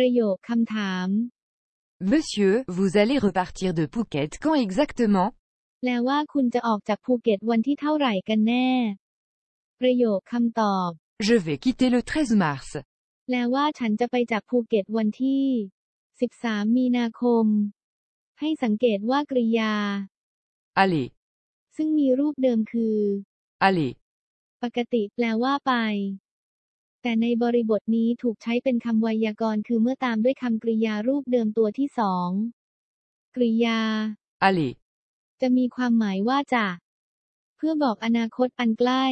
ประโยคคำถาม Monsieur, vous allez repartir de Phuket quand exactement แปลว่าคุณจะออกจากภูเก็ตวันที่เท่าไหร่กันแน่ ประโยคคำตอบ Je vais quitter le 13 mars. แปลว่าฉันจะไปจากภูเก็ตวันที่ 13 มีนาคม ให้สังเกตว่ากริยา Allez, ซึ่งมีรูปเดิมคือ allez. ปกติแปลว่าไป แต่ในบริบทนี้ถูกใช้เป็นคำไวยากรณ์คือเมื่อตามด้วยคำกริยารูปเดิมตัวที่สองกริยา Allez, จะมีความหมายว่าจะ เพื่อบอกอนาคตอันใกล้